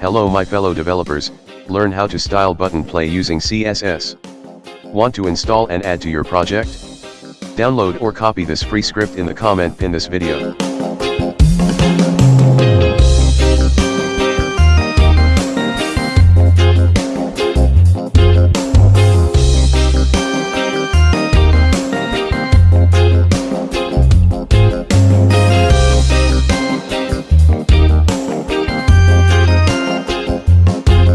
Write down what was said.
Hello my fellow developers, learn how to style button play using CSS. Want to install and add to your project? Download or copy this free script in the comment pin this video.